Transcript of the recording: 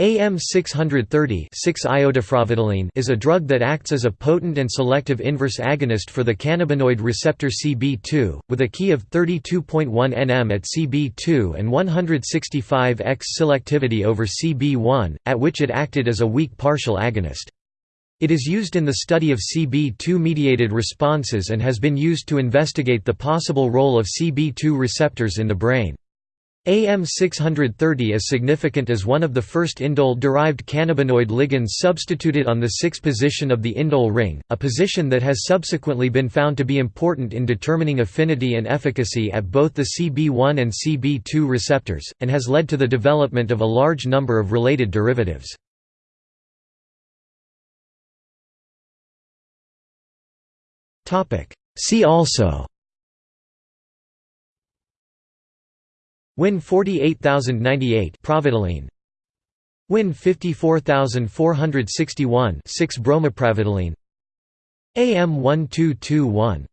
AM630 is a drug that acts as a potent and selective inverse agonist for the cannabinoid receptor CB2, with a key of 32.1 nm at CB2 and 165x selectivity over CB1, at which it acted as a weak partial agonist. It is used in the study of CB2-mediated responses and has been used to investigate the possible role of CB2 receptors in the brain. AM630 is significant as one of the first indole-derived cannabinoid ligands substituted on the 6 position of the indole ring, a position that has subsequently been found to be important in determining affinity and efficacy at both the CB1 and CB2 receptors, and has led to the development of a large number of related derivatives. See also Win 48098 Pravadoline Win 54461 6 Bromopravadoline AM1221